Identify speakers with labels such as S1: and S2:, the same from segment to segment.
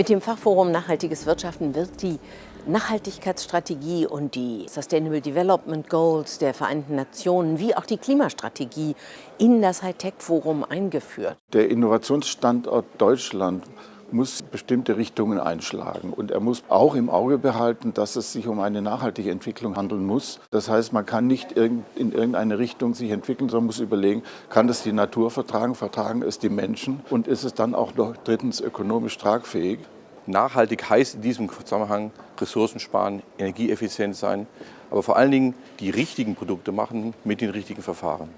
S1: Mit dem Fachforum Nachhaltiges Wirtschaften wird die Nachhaltigkeitsstrategie und die Sustainable Development Goals der Vereinten Nationen wie auch die Klimastrategie in das Hightech-Forum eingeführt.
S2: Der Innovationsstandort Deutschland muss bestimmte Richtungen einschlagen. Und er muss auch im Auge behalten, dass es sich um eine nachhaltige Entwicklung handeln muss. Das heißt, man kann nicht in irgendeine Richtung sich entwickeln, sondern muss überlegen, kann das die Natur vertragen, vertragen es die Menschen und ist es dann auch noch drittens ökonomisch tragfähig.
S3: Nachhaltig heißt in diesem Zusammenhang Ressourcen sparen, energieeffizient sein, aber vor allen Dingen die richtigen Produkte machen mit den richtigen Verfahren.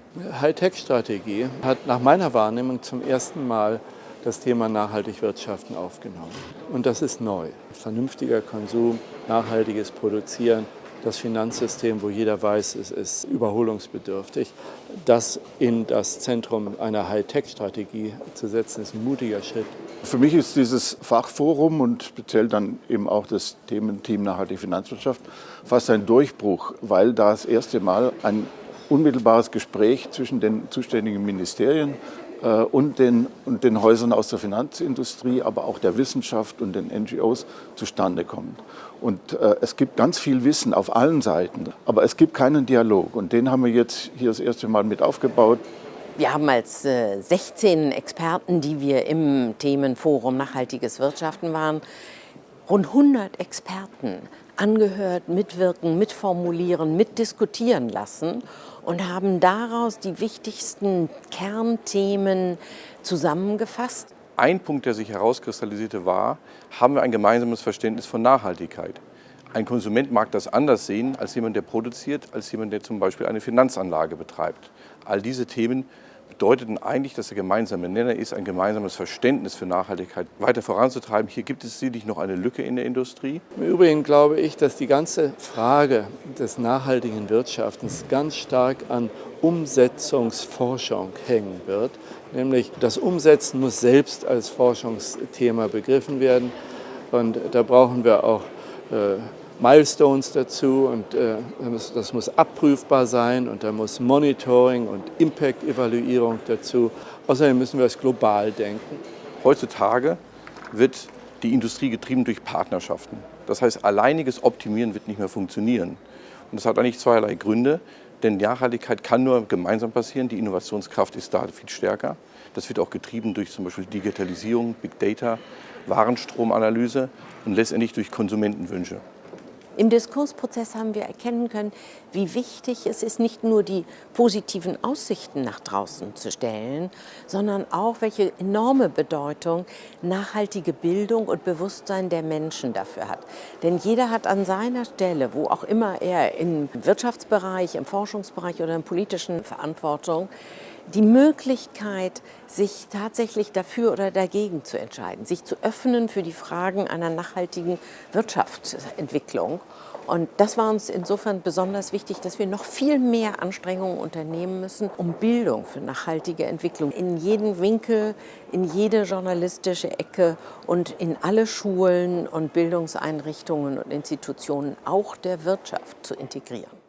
S4: Hightech-Strategie hat nach meiner Wahrnehmung zum ersten Mal das Thema nachhaltig wirtschaften aufgenommen. Und das ist neu. Vernünftiger Konsum, nachhaltiges Produzieren, das Finanzsystem, wo jeder weiß, es ist überholungsbedürftig, das in das Zentrum einer Hightech-Strategie zu setzen, ist ein mutiger Schritt.
S2: Für mich ist dieses Fachforum und speziell dann eben auch das Thementeam Nachhaltige Finanzwirtschaft fast ein Durchbruch, weil da das erste Mal ein unmittelbares Gespräch zwischen den zuständigen Ministerien äh, und den, und den Häusern aus der Finanzindustrie, aber auch der Wissenschaft und den NGOs zustande kommt. Und äh, es gibt ganz viel Wissen auf allen Seiten, aber es gibt keinen Dialog. Und den haben wir jetzt hier das erste Mal mit aufgebaut.
S1: Wir haben als äh, 16 Experten, die wir im Themenforum Nachhaltiges Wirtschaften waren, rund 100 Experten angehört, mitwirken, mitformulieren, mitdiskutieren lassen und haben daraus die wichtigsten Kernthemen zusammengefasst.
S3: Ein Punkt, der sich herauskristallisierte, war, haben wir ein gemeinsames Verständnis von Nachhaltigkeit. Ein Konsument mag das anders sehen als jemand, der produziert, als jemand, der zum Beispiel eine Finanzanlage betreibt. All diese Themen bedeuteten eigentlich, dass der gemeinsame Nenner ist, ein gemeinsames Verständnis für Nachhaltigkeit weiter voranzutreiben. Hier gibt es sicherlich noch eine Lücke in der Industrie.
S4: Im Übrigen glaube ich, dass die ganze Frage des nachhaltigen Wirtschaftens ganz stark an Umsetzungsforschung hängen wird. Nämlich das Umsetzen muss selbst als Forschungsthema begriffen werden. Und da brauchen wir auch Milestones dazu und äh, das muss abprüfbar sein und da muss Monitoring und Impact-Evaluierung dazu. Außerdem müssen wir es global denken.
S3: Heutzutage wird die Industrie getrieben durch Partnerschaften. Das heißt, alleiniges Optimieren wird nicht mehr funktionieren. Und das hat eigentlich zweierlei Gründe, denn Nachhaltigkeit kann nur gemeinsam passieren. Die Innovationskraft ist da viel stärker. Das wird auch getrieben durch zum Beispiel Digitalisierung, Big Data, Warenstromanalyse und letztendlich durch Konsumentenwünsche.
S1: Im Diskursprozess haben wir erkennen können, wie wichtig es ist, nicht nur die positiven Aussichten nach draußen zu stellen, sondern auch, welche enorme Bedeutung nachhaltige Bildung und Bewusstsein der Menschen dafür hat. Denn jeder hat an seiner Stelle, wo auch immer er im Wirtschaftsbereich, im Forschungsbereich oder in politischen Verantwortung, die Möglichkeit, sich tatsächlich dafür oder dagegen zu entscheiden, sich zu öffnen für die Fragen einer nachhaltigen Wirtschaftsentwicklung. Und das war uns insofern besonders wichtig, dass wir noch viel mehr Anstrengungen unternehmen müssen, um Bildung für nachhaltige Entwicklung in jeden Winkel, in jede journalistische Ecke und in alle Schulen und Bildungseinrichtungen und Institutionen, auch der Wirtschaft, zu integrieren.